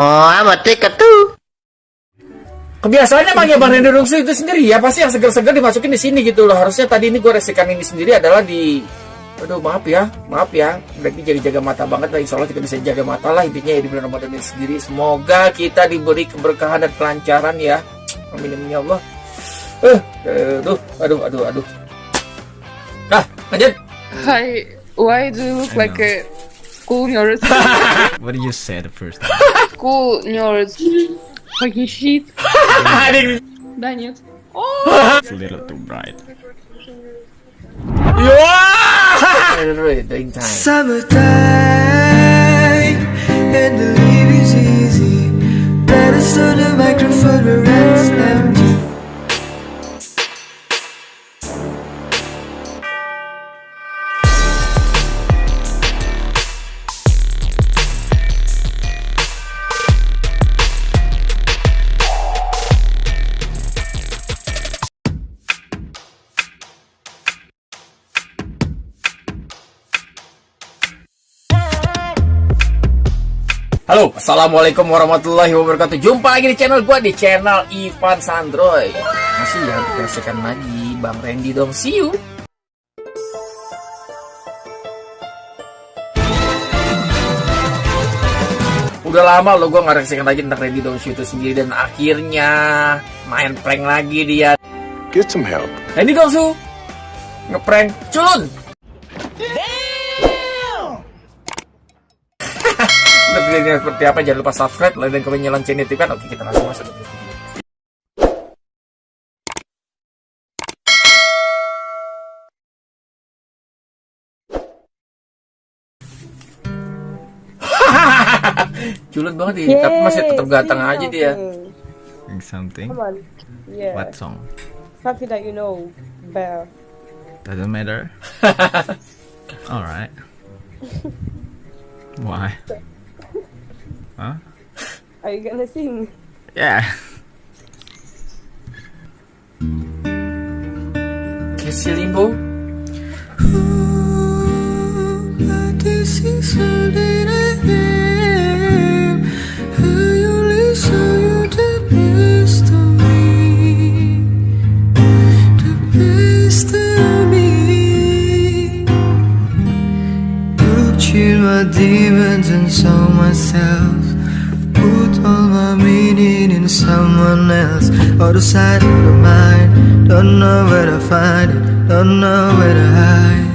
Oh, amat tuh. Kebiasaannya manggil Bang Randy Dongsu itu sendiri ya pasti yang segar-segar dimasukin di sini gitu loh. Harusnya tadi ini gue resikan ini sendiri adalah di Aduh maaf ya, maaf ya. Berarti jaga-jaga mata banget lah. Insya Allah kita bisa jaga mata lah intinya ya di bulan Ramadan ini sendiri. Semoga kita diberi keberkahan dan kelancaran ya. Amin amin ya Allah. Eh, aduh, aduh, aduh, aduh. Nah, lanjut. Hi, why do you look like a school nerd? What did you say the first time? school nerd. Fucking shit. Да нет. It's a little too bright. Wah! Doing time. Summertime and the living's easy. Better on the microphone around Halo, assalamualaikum warahmatullahi wabarakatuh. Jumpa lagi di channel gua di channel Ivan Sandroy. Masih ya kita lagi Bang Randy dong. See you. Udah lama lo gue ngereksikan lagi tentang Randy dong itu sendiri dan akhirnya main prank lagi dia. Get some help. Randy Dongsu ngeprank culun. Videonya seperti apa jangan lupa subscribe, like, dan komen nyalain notifikan. Oke kita langsung masuk ke video. Culun banget dia, tapi masih tetap ganteng aja dia. Something. Come on. Yeah. What song? Something that you know better. Doesn't matter. Alright. Why? Huh? Are you gonna sing? Yeah. Casey Limbo. Other side of the mind. Don't know where to find it. Don't know where to hide.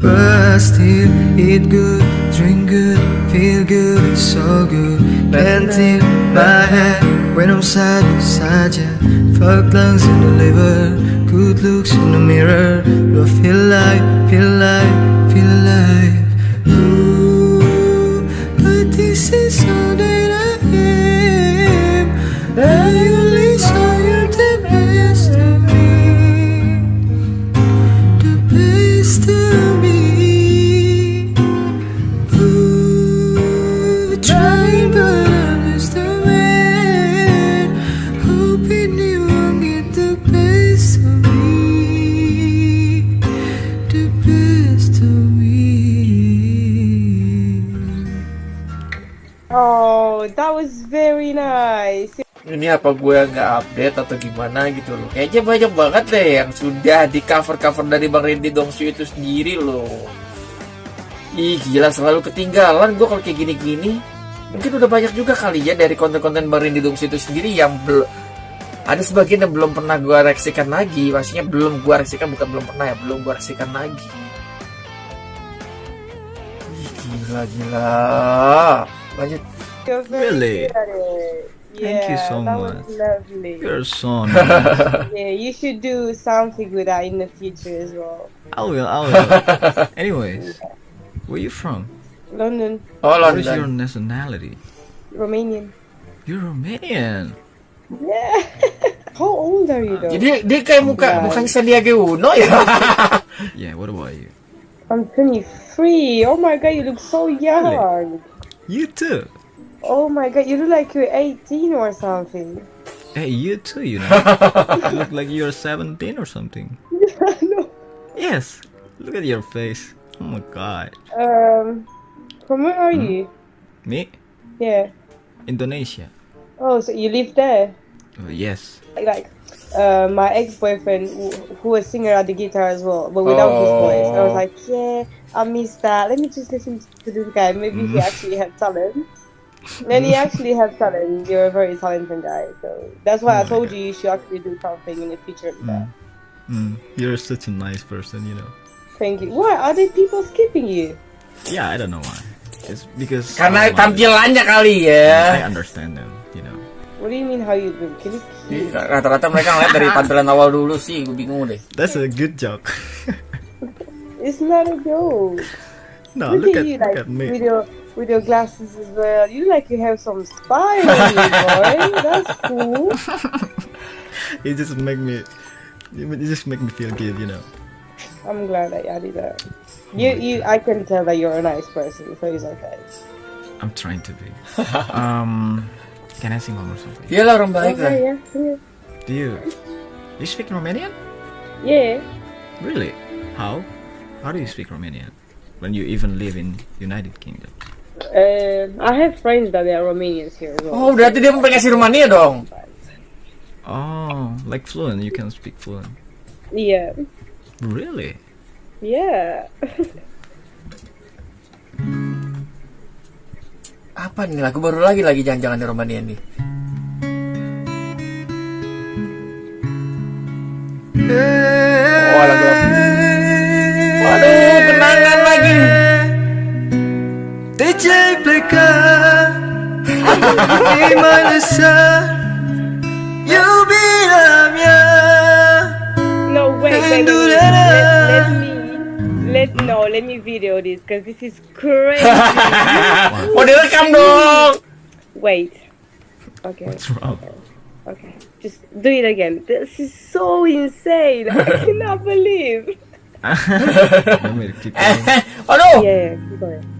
But still eat good, drink good, feel good, it's so good. Tilt my head when I'm side beside ya. Fuck lungs in the liver, good looks in the mirror. Do I feel like, feel like, feel alive? Ooh, That was very nice. Ini apa gue nggak update atau gimana gitu loh. Kayaknya banyak banget deh yang sudah di cover-cover dari Bang Randy Dongsu itu sendiri loh. Ih gila selalu ketinggalan gue kalau kayak gini-gini. Mungkin udah banyak juga kali ya dari konten-konten Bang Randy Dongsu itu sendiri yang belum Ada sebagian yang belum pernah gue reaksikan lagi. Maksudnya belum gue reaksikan bukan belum pernah ya Belum gue reaksikan lagi. Ih gila gila. Lanjut Really? good at it. Thank you so that much. was lovely. You're so nice. Yeah, you should do something with that in the future as well. I will, I will. Anyways, where are you from? London, Oh London. What is your nationality? Romanian. You're Romanian. Yeah. How old are you though? Jadi dia kayak muka Enggak. bukan Sandiaga Uno ya. Yeah, what about you? I'm 23. Oh my god, you look so young. You too. Oh my god, you look like you're 18 or something. Hey, you too, you know. you look like you're 17 or something. no. Yes. Look at your face. Oh my god. Um, from where are you? Me? Yeah. Indonesia. Oh, so you live there? Oh, yes. Like, uh, my ex-boyfriend who, who was singer at the guitar as well, but without his voice. I was Oh. like, yeah, I miss that. Let me just listen to this guy. Maybe he actually had talent. Then he actually had talent. You're a very talented guy, so that's why I told you you should actually do something in the future. with that. Mm, you're such a nice person, you know. Thank you. Why are there people skipping you? Yeah, I don't know why. It's because Karena of my- tampilannya kali I understand them, you know. What do you mean how you do? Can you? Jadi, Rata-rata mereka ngeliat dari tampilan awal dulu sih, gue bingung deh. That's a good joke. It's not a joke. no, look, look, at, you, look like at me. with your with your glasses as well. You like you have some style, on you, boy. That's cool. You just make me, you you just make me feel good, you know. I'm glad that you did that. You, you, I can tell that you're a nice person, so it's okay. I'm trying to be. um, can I sing one more song? please? Iyalah orang baik lah. Okay, yeah, yeah. Do you, you speak Romanian? Yeah. Really? How? How do you speak Romanian? When you even live in United Kingdom? Uh, I have friends that they are Romanians here as well. Oh, berarti dia aplikasi Rumania dong. Oh, like fluent. You can speak fluent. Yeah. Really? Yeah. Apa nih lagu baru lagi lagi jangan-jangan di Romania nih. Oh, lagu-lagu. Te ce-ai plecat Ei mai lăsat Iubirea mea No, wait, wait, wait, wait. Let, let me, let no, let me video this because this is crazy. Oh, direkam dong. wait. Okay. What's wrong? Okay. Just do it again. This is so insane. I cannot believe. Oh, Want me Yeah, keep going? Aduh.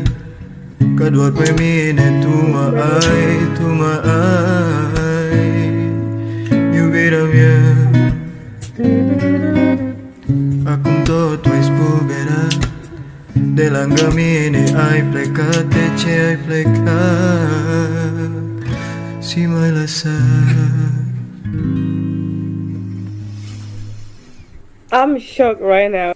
Mi-aduc aminte când spuneai Că doar pe mine tu mă ai, tu mă ai Iubirea mea Acum totul ai spulberat De lângă mine ai plecat De ce ai plecat Și m-ai lăsat I'm shocked right now.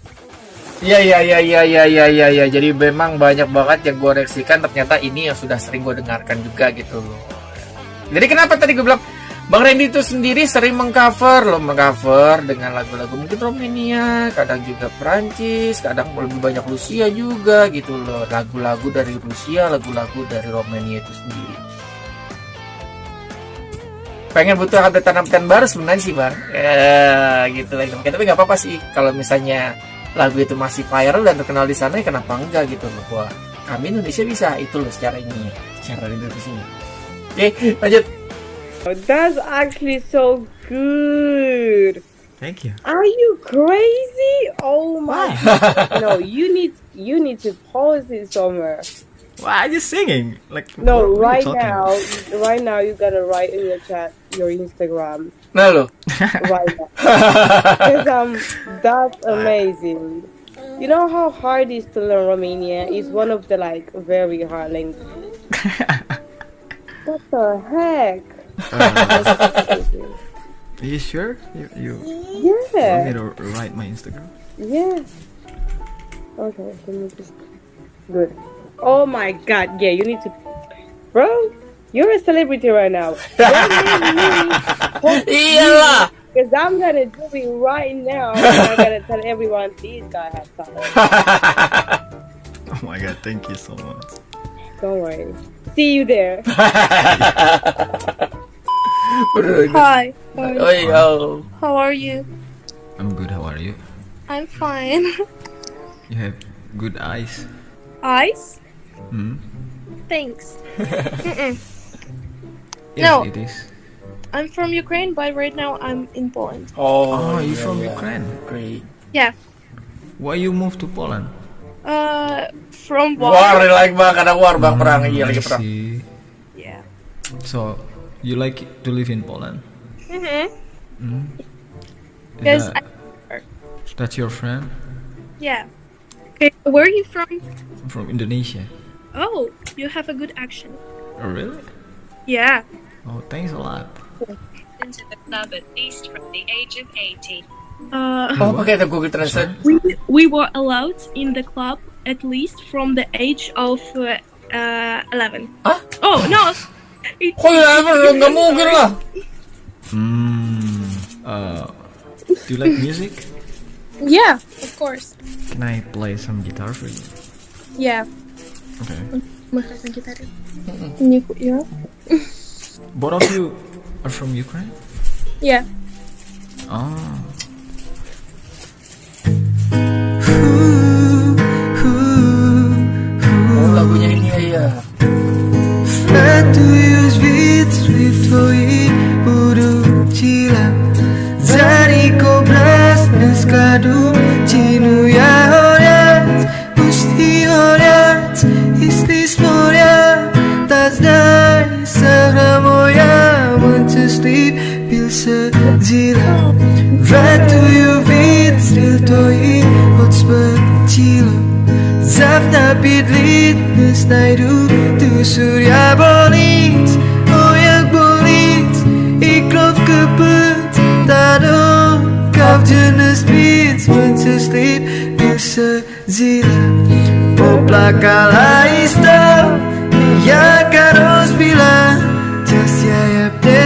Iya iya iya iya iya iya iya ya. Jadi memang banyak banget yang gue reaksikan ternyata ini yang sudah sering gue dengarkan juga gitu loh. Jadi kenapa tadi gue bilang Bang Randy itu sendiri sering mengcover loh mengcover dengan lagu-lagu mungkin Romania, kadang juga Perancis, kadang lebih banyak Rusia juga gitu loh. Lagu-lagu dari Rusia, lagu-lagu dari Romania itu sendiri. Pengen butuh update baru sebenarnya sih bang, ya gitu lah. Tapi nggak apa-apa sih kalau misalnya lagu itu masih viral dan terkenal di sana ya kenapa enggak gitu loh wah kami Indonesia bisa itu loh secara ini secara Indonesia oke lanjut That's actually so good. Thank you. Are you crazy? Oh my! no, you need you need to post it somewhere. Why are you singing? Like No, right now, right now you gotta write in your chat your Instagram lo right now. Because um, that's amazing. You know how hard it is to learn Romania? It's one of the like very hard languages. what the heck? Are you sure? You you want me to write my Instagram? yeah. Okay, let me just. Good. Oh my god, yeah, you need to. Bro, you're a celebrity right now. iyalah Because I'm gonna do it right now. I'm gonna tell everyone these guys has talent. Oh my god! Thank you so much. Don't worry. See you there. Bro, Hi. oh iya How are you? I'm good. How are you? I'm fine. You have good eyes. Eyes? Hmm. Thanks. Yes, No. it is. I'm from Ukraine, but right now I'm in Poland. Oh, Oh, you iya, from iya. Ukraine? Great. Yeah. Why you moved to Poland? Uh, from War, war. like bang, karena war bang perang, iya lagi perang. Yeah. So, you like to live in Poland? Mhm. Is Yes, that, that's your friend Yeah. Okay. Where are you from? I'm from Indonesia? Oh, you have a good accent. Oh, really? Yeah. Oh, thanks a lot. into the club at least from the age of 80. Uh, Oh, pakai itu Google Translate. we we were allowed in the club at least from the age of uh, uh 11. Hah? Oh no. It- Kok ya, nggak mungkin lah. Hmm. Uh, do you like music? Yeah, of course. Can I play some guitar for you? Yeah. Okay. Makasih kita Ini ya. Both of you are from Ukraine? Yeah. Oh. lagunya ini ya. Iya. Sejila Fatuius vitri toi Hotspecila Zawta bydlit znajdu tu surya bolit O jak bolit I krew kaput Tado Kau jenis bit Menceslip Bisa zila Poplakala isto Ja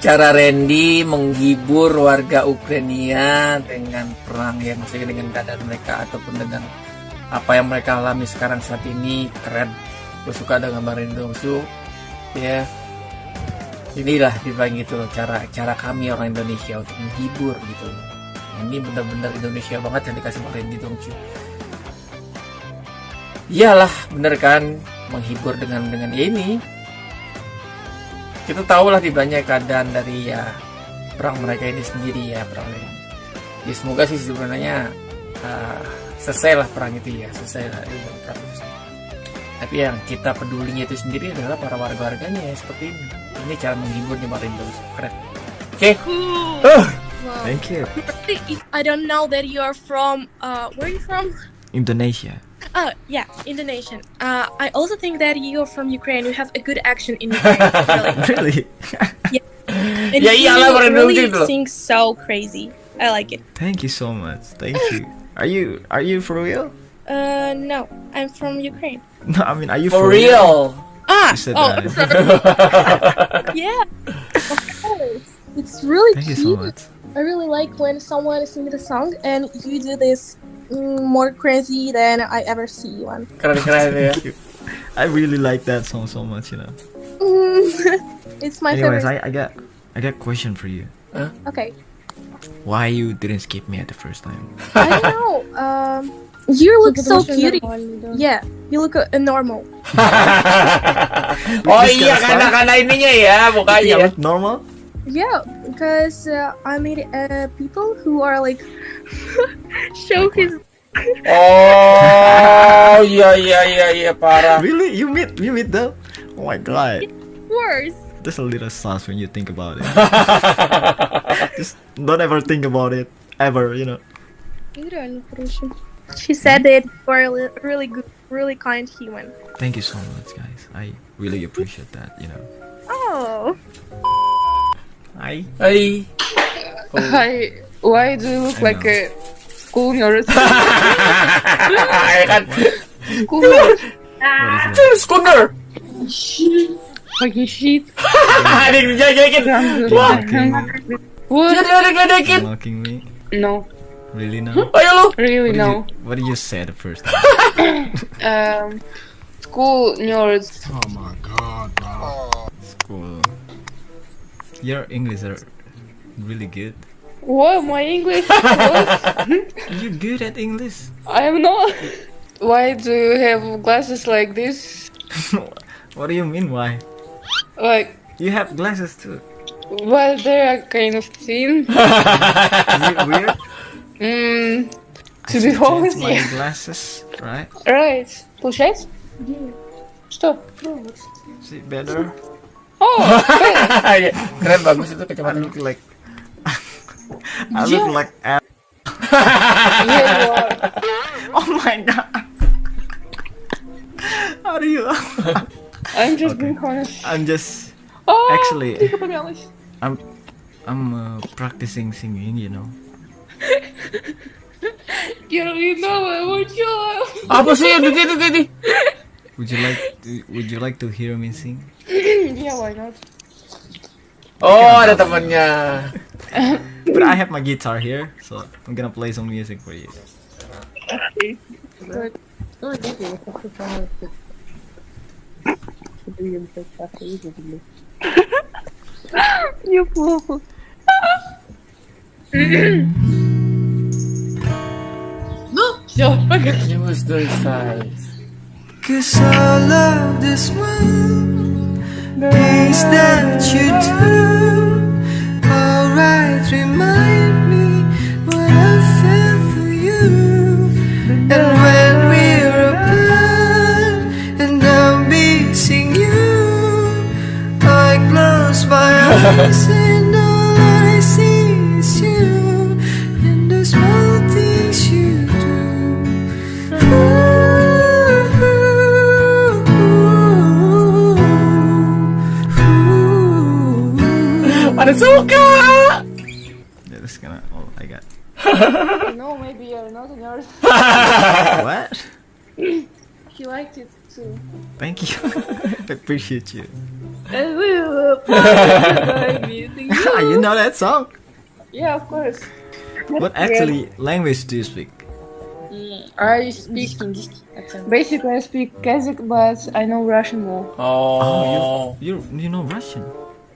Cara Randy menghibur warga Ukraina dengan perang yang maksudnya dengan keadaan mereka ataupun dengan apa yang mereka alami sekarang saat ini keren. Gue suka dengan gambar Randy Dongsu. Ya, inilah dibilang gitu loh cara cara kami orang Indonesia untuk menghibur gitu loh. Ini benar-benar Indonesia banget yang dikasih sama Randy Dongsu. Iyalah, bener kan menghibur dengan dengan ini kita tahu lah di banyak keadaan dari ya perang mereka ini sendiri ya perang ini. Ya semoga sih sebenarnya uh, selesai lah perang itu ya selesai lah itu perang itu. Tapi yang kita pedulinya itu sendiri adalah para warga-warganya ya seperti ini. Ini cara menghibur nyebarin terus keren. Oke, Uh, Thank you. I don't know that you are from uh where are you from? Indonesia. Oh yeah, Indonesian. Uh, I also think that you're from Ukraine. You have a good action in Ukraine, really. Really? And Ya you iyalah, orang really Indonesia dulu. sing so crazy. I like it. Thank you so much. Thank you. Are you are you for real? Uh, no, I'm from Ukraine. No, I mean, are you for real. Ah, You said oh, that. yeah. Of course. It's really Thank you so cute. much. I really like when someone sings the song and you do this more crazy than I ever see one. Keren-keren. I really like that song so much, you know. Mm, it's my Anyways, favorite. I, I got I got a question for you. Okay. Why you didn't skip me at the first time? I don't know. Um, you look so cute. Yeah, you look uh, normal. oh iya karena karena ininya ya You mukanya. look normal? Yeah, because uh, I meet uh, people who are like show his. Oh iya iya iya iya parah. Really? You meet you meet them? Oh my god. Worse. There's a little sauce when you think about it. Just don't ever think about it ever, you know. She said that you are a really good, really kind human. Thank you so much, guys. I really appreciate that, you know. Oh. I Hai. Hi. Why do you look I like know. a school nurse? ya kan. school nurse. what is it? Schooner. Fucking shit. Ada yang dijelekin. Wah. Mocking, What? Dia dia diledekin. mocking me. No. Really now? Ayo lu. Really What no. you, what did you say the first time? Um, school nerds. oh my god, bro. School. Your English are really good. What my English? What? You're good at English. I am not. Why do you have glasses like this? what do you mean? Why? Like, You have glasses too. well, they are kind of thin. Is it weird? Mm, I to be should honest, change my yeah. glasses, right? Right. Получается? Что? Is it better? Oh, Iya, Keren bagus itu I kacamata. look like I Jim. look like ass. yeah. Oh my god. How do you? I'm just okay. being honest. I'm just. Oh, actually, I'm, I'm uh, practicing singing. You know. Quiero you know mucho. Apa sih yang itu tadi? Would you like to, Would you like to hear me sing? yeah, why not? Oh, ada temannya. but I have my guitar here, so I'm gonna play some music for you. Okay. You. Do you fool. No. Yo. Okay. It was those sides. Cause I love this one. Things that you do remind me what I felt for you. And when we're apart and I'm missing you I close my eyes and all I see is you. And the small things you do. Yeah, that's gonna all I got. No, maybe you're not a nerd. what? He liked it too. Thank you. I appreciate you. And we will like meeting you know that song? Yeah, of course. What actually language do you speak? Mm, I speak English. Basically, I speak Kazakh, but I know Russian more. Oh. oh you you know Russian?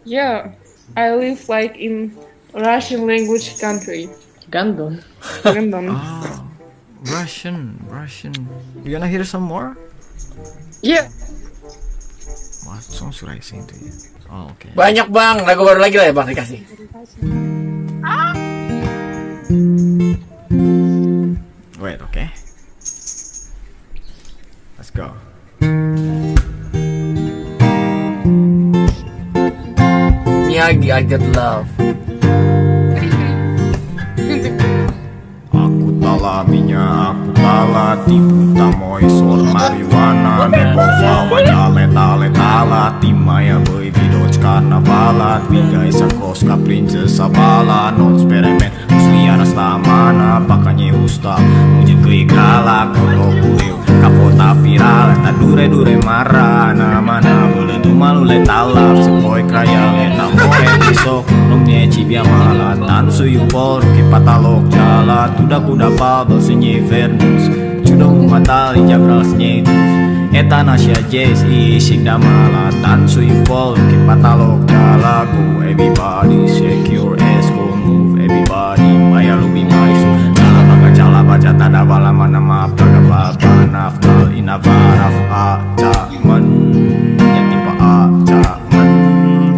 Yeah, I live like in Russian language country. Gandon. London. Oh, Russian, Russian. You gonna hear some more? Yeah. What song should I sing to you? Oh, okay. Banyak bang, lagu baru lagi lah ya bang dikasih. Wait, okay. Let's go. Miyagi, I get love. alaminya aku tala tamoi moisor mariwana Neko fawa jale tale tala Timaya boi vidoc karnavala Tviga isa koska princesa bala Non usli usliara tamana pakanya usta Muje kri kala Koto kuriu kota viral eta dure dure marah na mana boleh malu lule talap sepoi kaya le tampore besok. Nomnya cibia mahalatan suyu por ke patalok jala tuda kuda pabel senye vernus. Cuda matali jabral senyedus eta nasya jes isik damalatan suyu por ke patalok jala ku everybody secure as inavaraf aca men Nyatipa aca men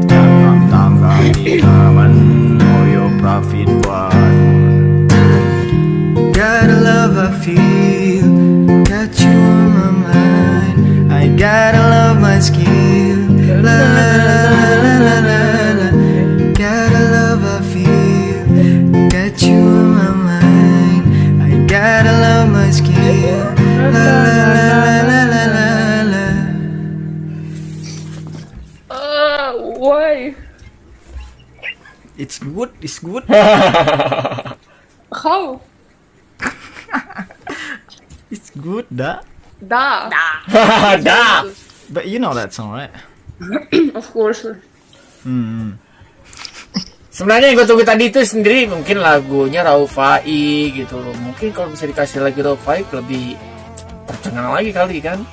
Jangan tangga inaman Oyo profit buat Got a love I feel, got you on my mind. I gotta love my skill. Good, da Да. Dah. But you know that song, right? Of course. Hmm Sebenarnya yang gue tunggu tadi itu sendiri mungkin lagunya Raufai gitu loh. Mungkin kalau bisa dikasih lagi Raufai lebih tercengang lagi kali kan.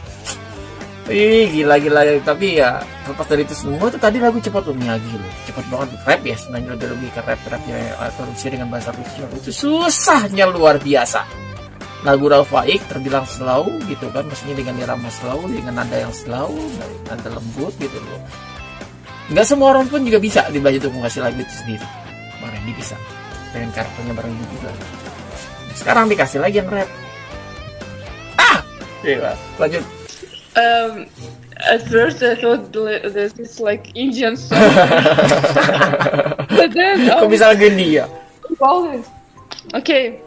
Ih gila gila tapi ya lepas dari itu semua tuh tadi lagu cepat loh Miyagi loh cepat banget rap ya sebenarnya lebih lebih ke rap rap ya atau dengan bahasa Rusia itu susahnya luar biasa lagu Rafaik terbilang slow gitu kan maksudnya dengan irama slow dengan nada yang slow nada lembut gitu loh. Nggak semua orang pun juga bisa dibaca untuk mengasih lagu itu sendiri. Bang Randy bisa. Dengan karakternya Bang Randy juga sekarang dikasih lagi yang rap. Ah! Gila. lanjut. Um, at first I thought this is like Indian song. but then kok oh, bisa lagu India? this. Okay,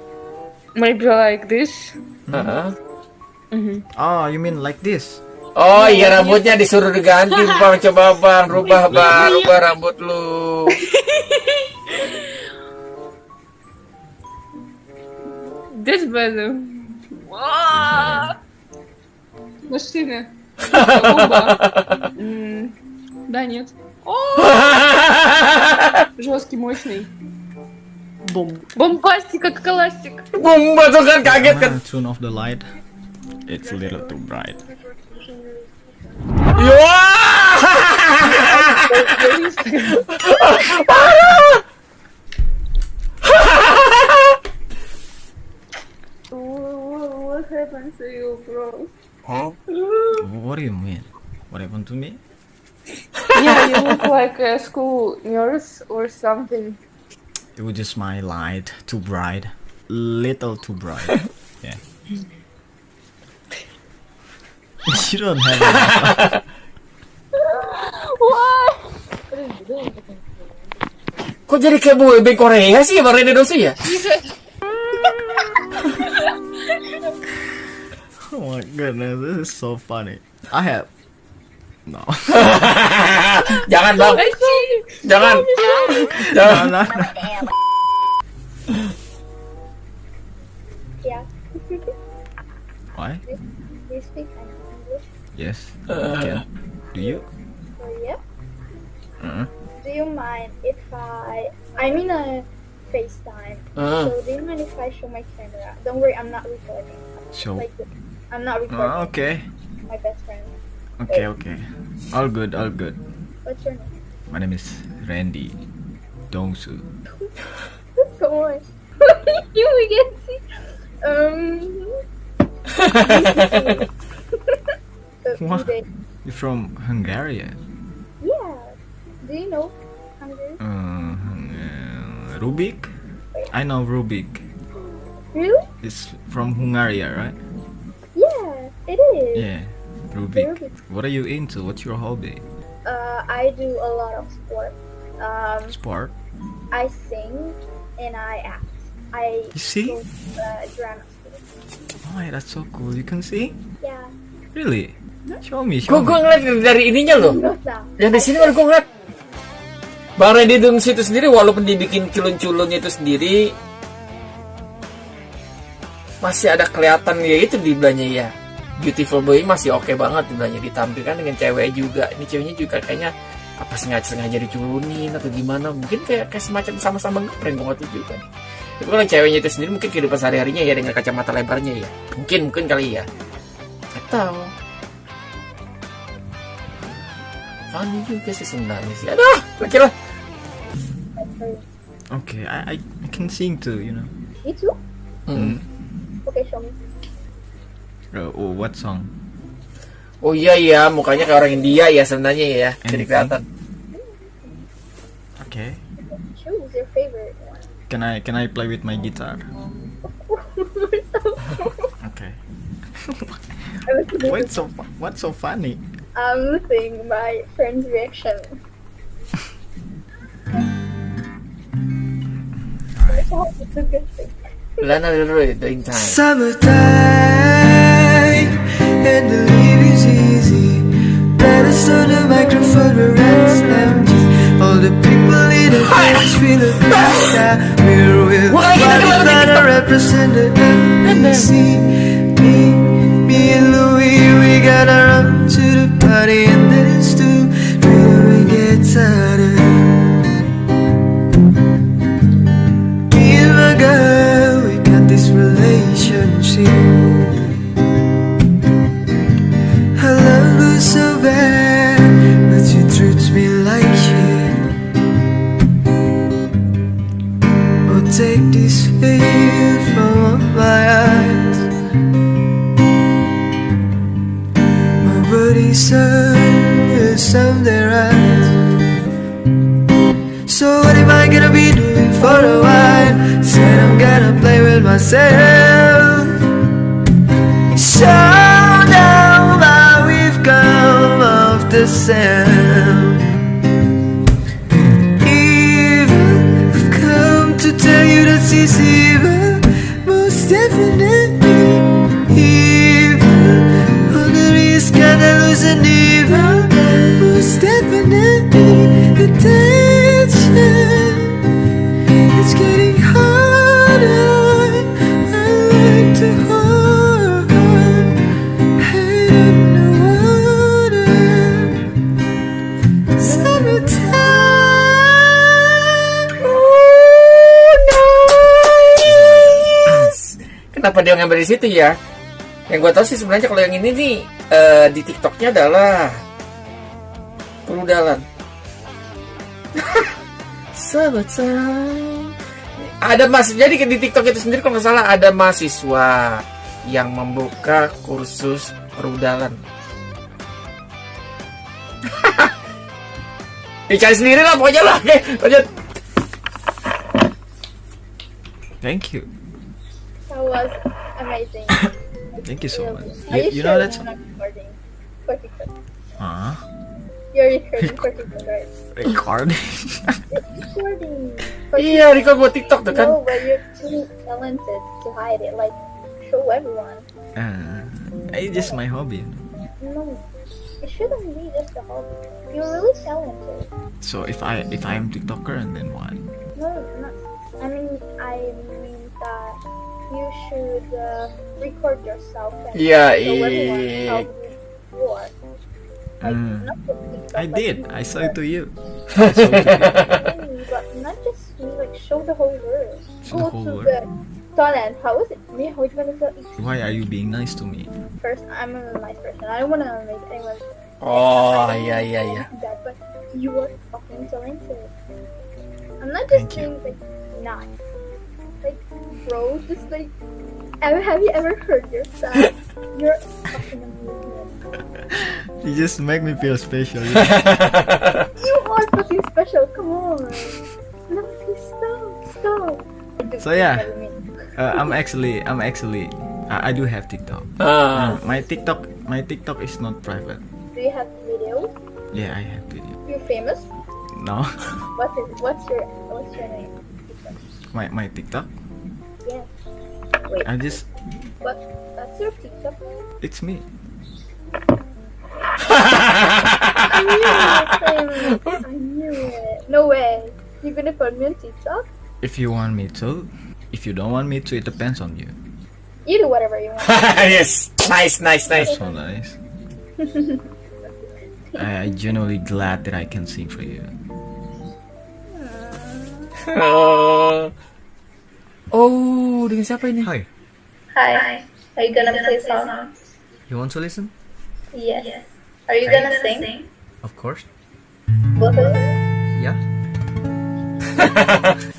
maybe like this. Heeh. Oh, you mean like this? Oh iya rambutnya disuruh diganti bang coba bang rubah bang rubah rambut lu This better. Wah! Мужчина. М, Да, нет. О! Жесткий, мощный. Бомбастик, как классик. Bumba tuh kan kaget kan Ah, tune off the light. It's a little too bright. What happened to you, bro? What do you mean? What happened to me? Yeah, you look like a school nurse or something. It was just my light too bright, little too bright. yeah. you don't have enough. Why? kok jadi kayak boyband Korea sih bang Rene Dosu ya Oh my goodness, this is so funny. I have no. jangan bang I see. jangan jangan no, no. Yeah. Why? Do you speak English? Yes. Okay. Do you? Oh, yeah. Uh, Do you mind if I... I'm in a FaceTime. Ah. So do you mind if I show my camera? Don't worry, I'm not recording. so. Like, I'm not recording. Oh, okay. My best friend. Okay. Okay. All good. All good. What's your name? My name is Randy Dongsu. Come on. you can see. Um... What? You're from Hungary? Yeah. Do you know Hungary? Uh, uh, Rubik? I know Rubik. Really? It's from Hungary, right? Yeah, it is. Yeah. Rubik. Rubik. What are you into? What's your hobby? Uh, I do a lot of sport. Um, Sport? I sing and I act. I You sing? go to, uh, drama school. Oh, yeah, that's so cool. You can sing? Yeah. Really? Show me, show gue me. ngeliat dari ininya loh di sini baru gue ngeliat Bang Randy Dosu itu sendiri walaupun dibikin culun-culunnya itu sendiri masih ada kelihatan ya itu di belanya ya Beautiful Boy masih oke banget di belanya ditampilkan dengan cewek juga ini ceweknya juga kayaknya apa sengaja sengaja diculunin atau gimana mungkin kayak kayak semacam sama-sama ngeprank gue tahu juga tapi kalau ceweknya itu sendiri mungkin kehidupan sehari-harinya ya dengan kacamata lebarnya ya mungkin mungkin kali ya atau funny juga sih sebenarnya sih aduh laki lah Okay, I, I, I can sing too, you know. Me too? Hmm. Okay, show me. Uh, oh, what song? Oh iya iya, mukanya kayak orang India ya sebenarnya ya. Jadi kelihatan. Okay. Choose your favorite one. Can I can I play with my guitar? Okay. Listening, What's so fu- what's so funny? I'm listening my friend's reaction. Lana Del Rey, Doing Time. Summertime and the. Let us on the microphone where empty. All the people in the dance feel a now. We're with Wah, kita bodies keluar that TikTok. are represented NBC. Me, me and Louis, we gotta run to the party for a while? Said I'm gonna play with myself. Kenapa dia ngambil di situ ya? Yang gue tahu sih sebenarnya kalau yang ini nih eh, di TikToknya adalah perudalan. Summertime. Ada mas, jadi di TikTok itu sendiri kalau nggak salah ada mahasiswa yang membuka kursus perudalan. Dicari sendiri lah pokoknya lah. Oke, lanjut. Thank you. That was amazing. Thank you so much. Are You, you, you sure know that's you're not recording? For TikTok. uh, You're recording for TikTok, right? recording. Recording. For Iya, record buat TikTok tuh kan. No, but you're too talented to hide it. Like, show everyone. uh, it's just my hobby. No, it shouldn't be just a hobby. You're really talented. So if I if I am TikToker and then what? No, not. I mean, I mean that you should uh, record yourself and Yeah, show everyone eh. how good you Mm. not just TikTok, I but did. you- I saw it to you. but not just me. Like, show the whole world. Show the whole to world. the Thailand. How is it? Me, how you want to Why are you being nice to me? First, I'm a nice person. I don't want to make anyone Oh, yeah, yeah, yeah. bad, but you are fucking talented. I'm not just Thank you. saying like nice. Like, bro, just like, ever have you ever heard yourself? You're fucking amazing. You just make me feel special. You are fucking special. Come on. No, please stop, stop. So, yeah. uh, I'm actually I'm actually I, I do have TikTok. Ah. Uh, my TikTok my TikTok is not private. Do you have video? Yeah, I have video. You're famous. No, What's it? What's your What's your name? my my TikTok. Yeah. Wait. I just What? That's your TikTok name? it's me. I knew it. I knew it. No way. You're gonna put me on TikTok? If you want me to, if you don't want me to, it depends on you. You do whatever you want. yes. Nice, nice, nice. So nice. I, I genuinely glad that I can sing for you. Oh. Oh, dengan siapa ini? Hi, Hi. Are you gonna play song? you want to listen? Yes. Are you gonna sing? Of course. Both of you? Yeah.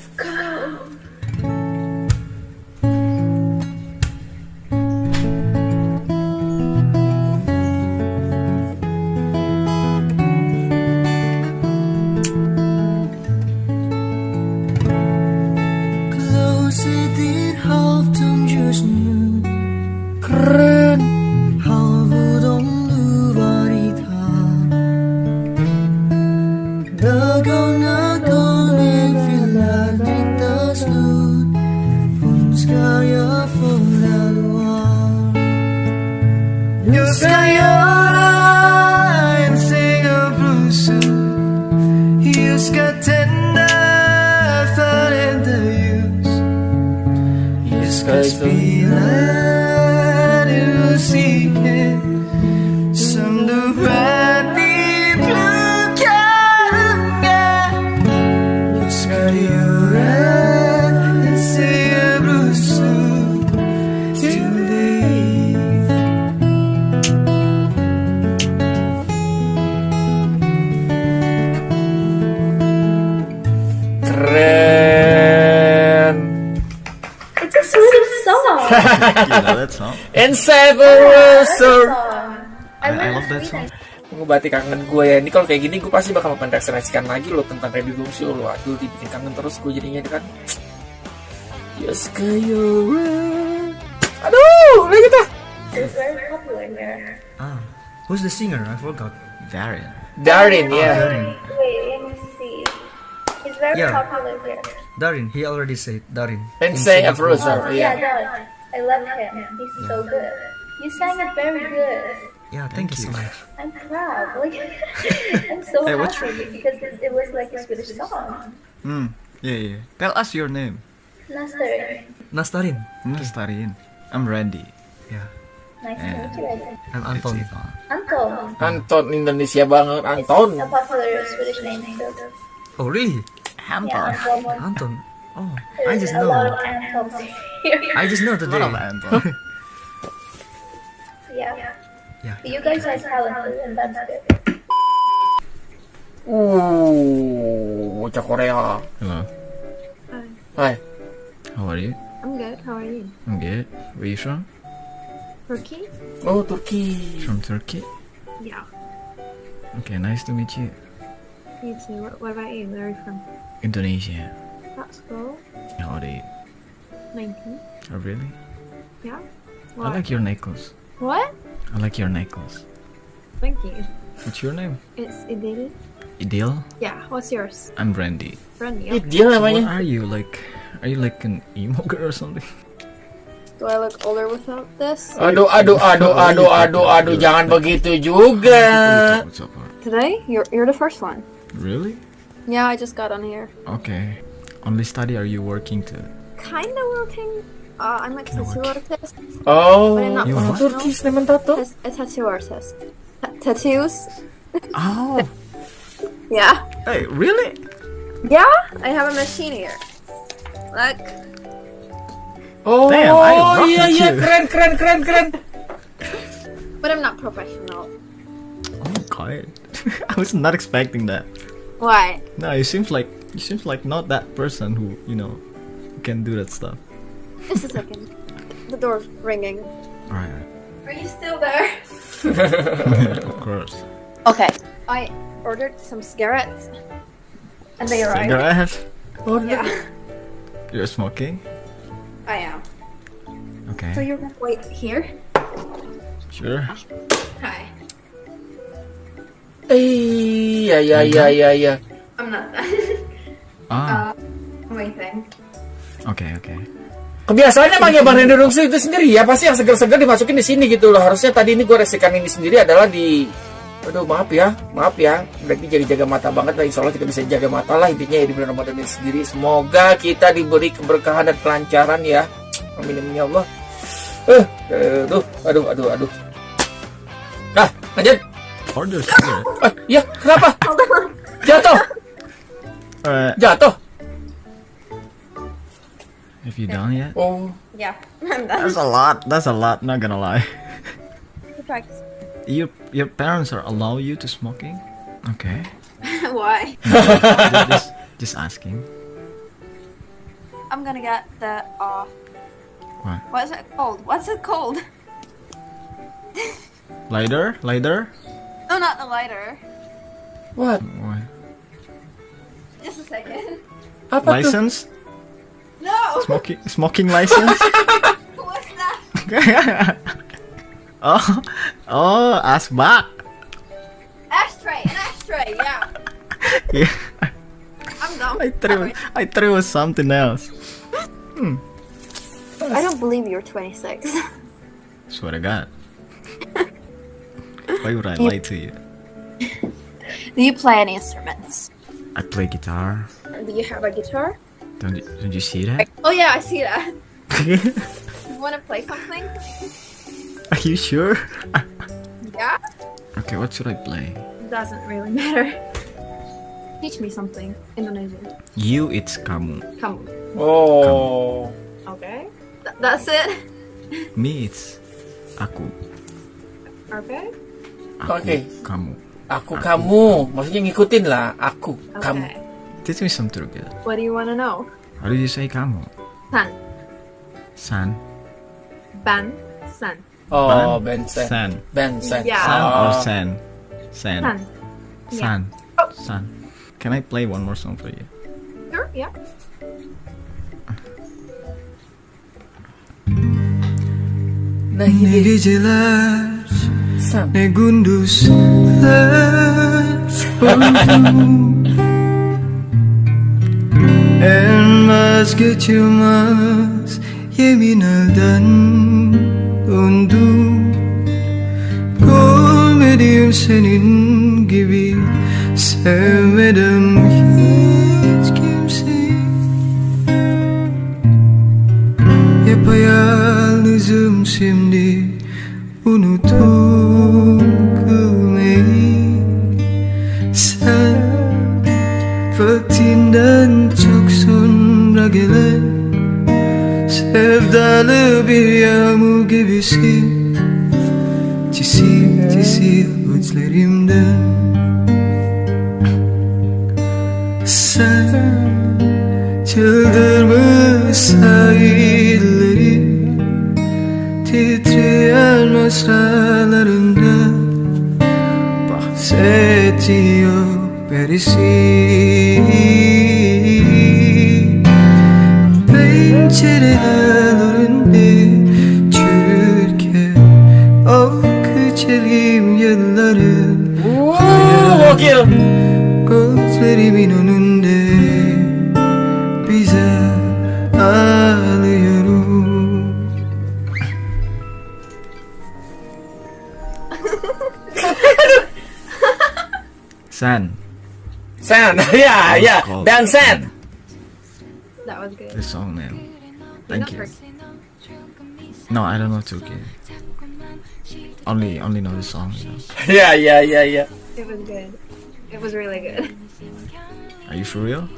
you know that song? And Severus. I, I love that song. Mengobati kangen gue ya. Ini kalau kayak gini gue pasti bakal mereferensikan lagi lo tentang Randy Lumsio lo. Aduh dibikin kangen terus gue jadinya kan. Yes kayo. Aduh, lagi kita. It's very popular here. Ah, who's the singer? I forgot. Darin. Darin ya. Darin. Wait, let me see. He's very Yeah. popular here. Darin. He already said Darin. Say Singapore. Afroza. Oh, Yeah. yeah, Doug. I love him. He's so good. You sang it very good. Yeah, thank, you so much. I'm proud. Like, I'm so Hey, happy because it, it was like a Swedish song. Mm. Yeah, yeah. Tell us your name. Nasser, Nastarin. Nastarin. I'm Randy. Yeah. nice to Yeah. meet you. Randy. I'm Anton. Anton. Anton Indonesia banget Anton. It's a popular Swedish name. So, Oh, really? Anton. yeah, Anton. Anton. Oh, There's I just a lot know. of I just know A today. lot of Anton. yeah. Yeah. But you guys are talented, and that's good. Bocah Korea. Hello. Hai. How are you? I'm good. How are you? I'm good. Where you from? Turkey? Oh, Turki. From Turkey. Yeah. Okay, nice to meet you. You too. What, what about you? Where are you from? Indonesia. That's cool. How old are you? 19. Oh, really? Yeah. I like your necklace. What? I like your necklace. Thank you. What's your name? It's Idil. Idil. Yeah. What's yours? I'm Brandy. Brandy. Ih, Okay. dia So what are you like? Are you like an emo girl or something? Do I look older without this? Aduh, aduh, aduh, aduh, aduh, aduh, jangan begitu juga. What's up? Art? Today? You're you're the first one. Really? Yeah, I just got on here. Okay. Only study are you working to? Kinda working. Uh, I'm a tattoo artist. Oh, But I'm not You what? professional. Turki Sleman tato. As a tattoo artist. Ta- tattoos? Oh, Yeah. hey, really? Yeah. I have a machine here. Look. Oh, Damn, I rock iya with iya you. keren keren keren keren. But I'm not professional. Oh God, I was not expecting that. Why? No, you seems like you seems like not that person who you know can do that stuff. Just a second. The door's ringing. Alright, Are you still there? of course. Okay. I ordered some cigarettes. And they arrived. Cigarette? Oh, Yeah. You're smoking? I am. Okay. So you're gonna wait here? sure. Hi. Iya iya iya iya iya. I'm not done. Ah, I'm waiting. okay, okay. Kebiasaannya emang ya Bang Randy Rungsu itu sendiri ya pasti yang segar-segar dimasukin di sini gitu loh. Harusnya tadi ini gue resikan ini sendiri adalah di Aduh maaf ya, maaf ya. Berarti jaga-jaga mata banget lah. Insya Allah kita bisa jaga mata lah intinya ya di bulan Ramadan ini sendiri. Semoga kita diberi keberkahan dan kelancaran ya. Amin amin ya Allah. Eh, aduh, aduh, aduh, aduh. Nah, lanjut. Order cigarette. Eh, iya, kenapa? Jatuh, Alright. jatuh. Have you done yet? Oh, Yeah, I'm done. That's a lot. That's a lot. Not gonna lie. Practice. Your your parents are allow you to smoking? Okay. Why? just, just just asking. I'm gonna get the uh What? what's it called? What's it called? Lighter? Lighter? No not the lighter. what? What? Just a second. Apa tuh? License? No! Smoking smoking license? What's that? oh, oh, asbak. Ashtray! An ashtray, yeah. Yeah. I'm dumb. I threw I threw it was something else. Hmm. I don't believe you're 26. Swear to God. Why would I lie to you? Do you play any instruments? I play guitar. Do you have a guitar? Don't you, don't you see that? Oh yeah, I see that. You wanna play something? Are you sure? Yeah? Okay, what should I play? Doesn't really matter. Teach me something. Indonesian. You, it's kamu. Kamu. Oh. Okay. Th- that's it? Me, it's aku. Okay. Aku, Oke. kamu. Aku kamu, maksudnya ngikutin lah. Aku kamu. Okay. Teach me some Turkish. What do you wanna know? How do you say kamu? San. San. Ban San. Oh, Ban? Bensen. San. Bensen. Yeah. San Oh. or San? San. San. Yeah. San. San. Can I play one more song for you? Sure, yeah. Ne geceler Ne gündüzler oldu En vazgeçilmez yemin elden döndü. Görmedim senin gibi Sevmedim hiç kimseyi. Yapayalnızım şimdi Unuttum gülmeyi Sen vaktinden çok sonra Sevdalı bir yağmur gibisin. Çisil çisil gözlerimden Sen Çıldırmış sahilleri birisi Pencerelerinde yeah, yeah. called- Bensen. That was good. This song, man. You're Thank you. No, I don't know Turkey. Only, only know the song. You know. Yeah, yeah, yeah, yeah. It was good. It was really good. Are you for real?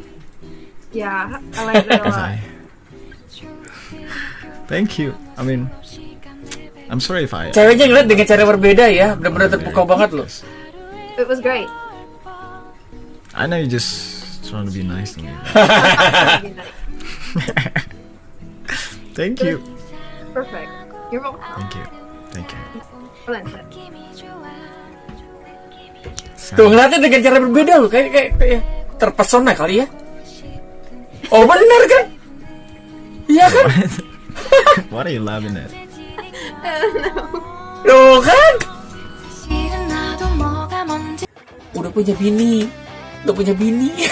Yeah, I liked it a Because lot. I. Thank you. I mean, I'm sorry if I. Ceweknya ngeliat dengan cara berbeda ya, benar-benar terpukau banget loh. It was great. I know you just trying to be nice to me. Thank you. Perfect. You're welcome. Thank you. Thank you. Tuh ngeliatnya dengan cara berbeda loh, kayak kayak, kayak terpesona kali ya. Oh bener kan? Iya kan? What are you laughing at? Loh kan? Udah punya bini, udah punya bini.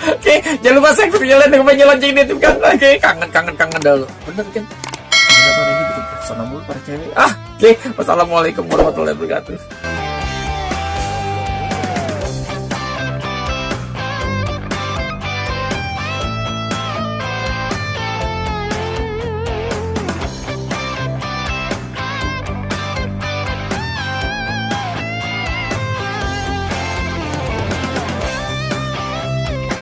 Oke, jangan lupa saya berjalan dengan banyak lonceng di kan. Oke, kangen kangen kangen dulu. Bener kan? Kenapa ini bikin persona mulu para cewek? Ah, oke. Wassalamualaikum warahmatullahi wabarakatuh.